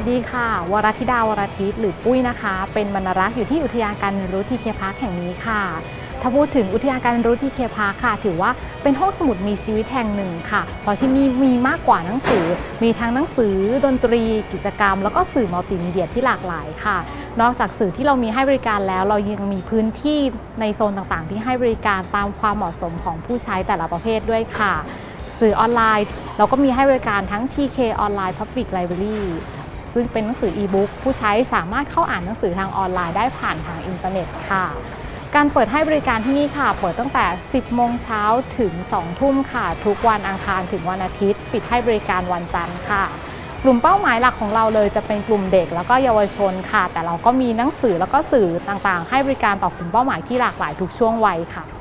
สวัสดีค่ะ วรธิดาวรทิตหรือปุ้ยนะคะ เป็นบรรณรักษ์อยู่ที่อุทยานการเรียนรู้ TK Park แห่งนี้ค่ะ ถ้าพูดถึงอุทยานการเรียนรู้ TK Park ค่ะ ถือว่าเป็นห้องสมุดมีชีวิตแห่งหนึ่งค่ะ เพราะที่นี่มีมากกว่าหนังสือ มีทั้งหนังสือ ดนตรี กิจกรรม แล้วก็สื่อมัลติมีเดียที่หลากหลายค่ะ นอกจากสื่อที่เรามีให้บริการแล้ว เรายังมีพื้นที่ในโซนต่างๆ ที่ให้บริการตามความเหมาะสมของผู้ใช้แต่ละประเภทด้วยค่ะ สื่อออนไลน์ เราก็มีให้บริการทั้ง TK Online Public Library ซึ่งเป็นหนังสืออีบุ๊กผู้ใช้สามารถเข้าอ่านหนังสือทางออนไลน์ได้ผ่านทางอินเทอร์เน็ตค่ะ การเปิดให้บริการที่นี่ค่ะ เปิดตั้งแต่ 10 โมงเช้าถึง 2 ทุ่มค่ะ ทุกวันอังคารถึงวันอาทิตย์ ปิดให้บริการวันจันทร์ค่ะ กลุ่มเป้าหมายหลักของเราเลยจะเป็นกลุ่มเด็กแล้วก็เยาวชนค่ะ แต่เราก็มีหนังสือแล้วก็สื่อต่างๆ ให้บริการต่อกลุ่มเป้าหมายที่หลากหลายทุกช่วงวัยค่ะ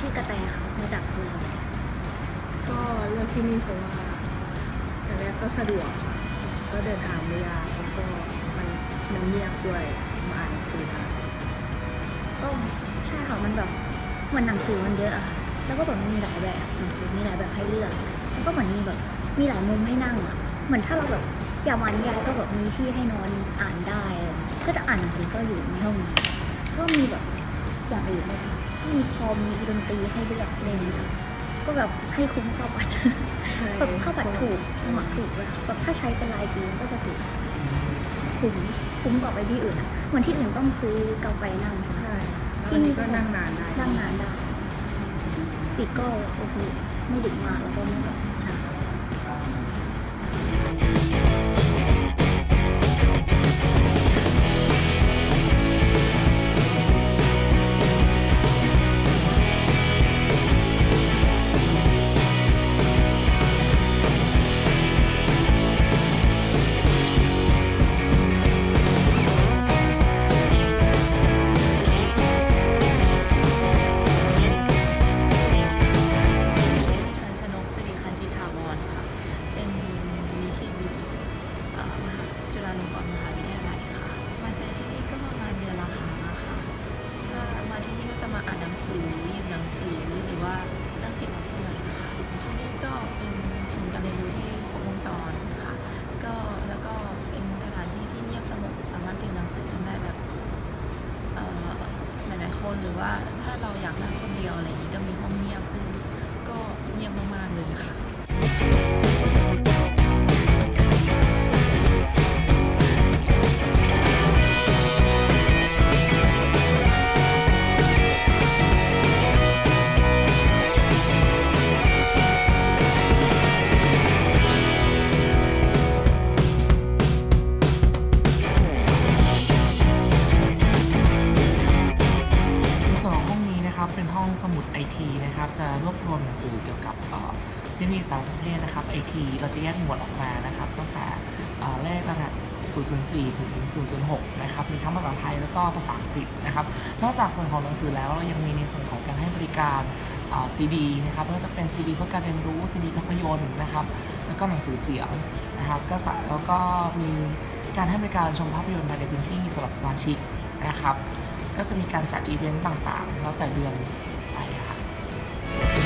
ชื่อกระแตค่ะมาจากทุเรียนก็เลือกที่นี่เพราะว่าอย่างแรกก็สะดวกค่ะก็เดินทางไม่ยากแล้วก็มันมันเงียบด้วยมาอ่านหนังสือได้ก็ใช่ค่ะมันแบบเหมือนหนังสือมันเยอะอะค่ะแล้วก็แบบมีหลายแบบหนังสือมีหลายแบบให้เลือกแล้วก็เหมือนมีแบบมีหลายมุมให้นั่งอะเหมือนถ้าเราแบบอยากมานิยายก็แบบมีที่ให้นอนอ่านได้อะไรอย่างเงี้ยก็จะอ่านหนังสือก็อยู่ในห้องนี้ก็มีแบบอย่างอื่นด้วยนะ มีคอมมีดนตรีให้เลือกเล่นค่ะก็แบบให้คุ้มค่าบัตรใช่แบบค่าบัตรถูกสมัครถูกเลยค่ะแบบถ้าใช้เป็นรายปีมันก็จะถูกคุ้มคุ้มกว่าไปที่อื่นอะเหมือนที่อื่นต้องซื้อกาแฟนั่งใช่ที่ที่นี่นี่ก็ก็นั่งนานได้นั่งนานได้ปิดก็โอเคไม่ดึกมากแล้วก็ไม่แบบช้า ทคโนโลยีสารสนเทศนะครับไอทีเราจะแยกหมวดออกมานะครับตั้งแต่เลขรหัส004 ถึง 006 นะครับ มีทั้งภาษาไทยแล้วก็ภาษาอังกฤษนะครับ นอกจากส่วนของหนังสือแล้วเรายังมีในส่วนของการให้บริการซีดีนะครับไม่ว่าจะเป็นซีดีเพื่อการเรียนรู้ซีดีภาพยนตร์นะครับ แล้วก็หนังสือเสียงนะครับ ก็แล้วก็มีการให้บริการชมภาพยนตร์ภายในพื้นที่สำหรับสมาชิกนะครับ ก็จะมีการจัดอีเวนต์ต่างๆ แล้วแต่เดือนไปค่ะ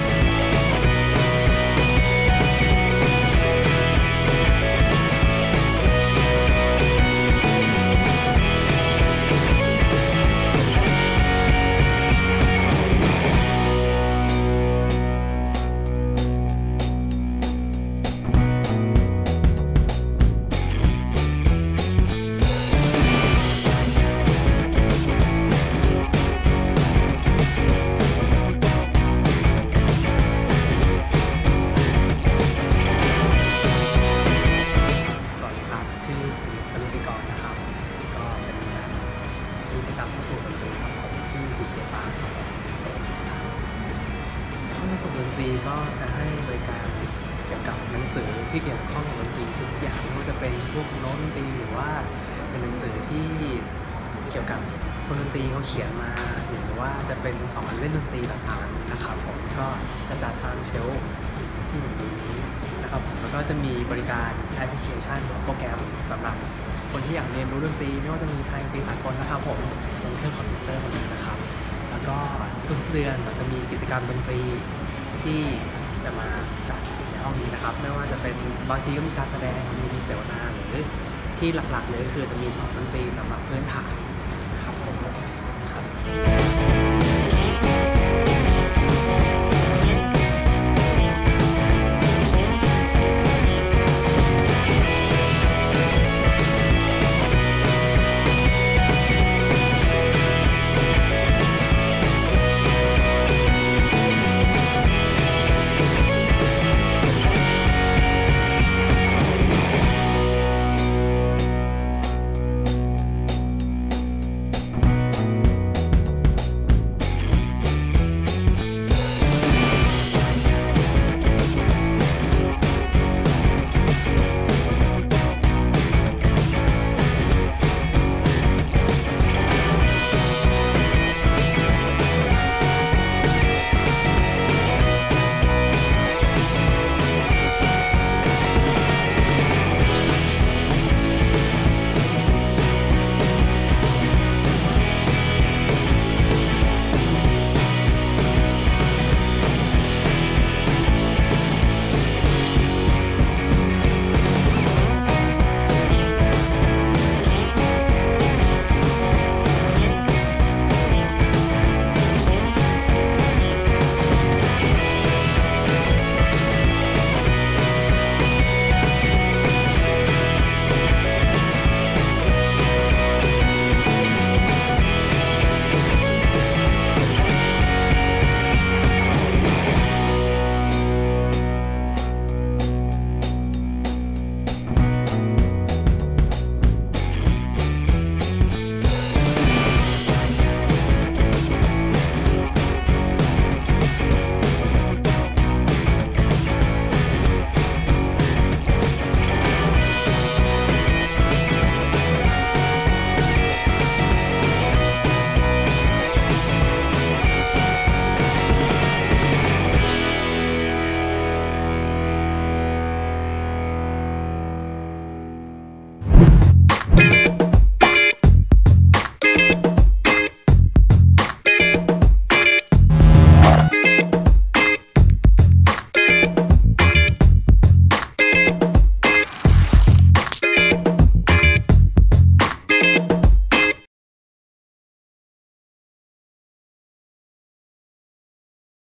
กี่ยวกับคนดนตรีเขาเขียนมาหรือว่าจะเป็นสอนเล่นดนตรีต่างๆนะครับผมก็จะจัดตามเชลฟ์ที่อยู่ตรงนี้นะครับผมแล้วก็จะมีบริการแอปพลิเคชันหรือโปรแกรมสำหรับคนที่อยากเรียนรู้ดนตรีไม่ว่าจะมีทางดนตรีสากลนะครับผมบนเครื่องคอมพิวเตอร์คนนี้นะครับ แล้วก็ทุกเดือนเราจะมีกิจกรรมดนตรีที่จะมาจัดในห้องนี้นะครับ ไม่ว่าจะเป็นบางทีก็มีการแสดงมีมีเสวนาหรือที่หลักๆเลยก็คือจะมีสอนดนตรีสำหรับพื้นฐาน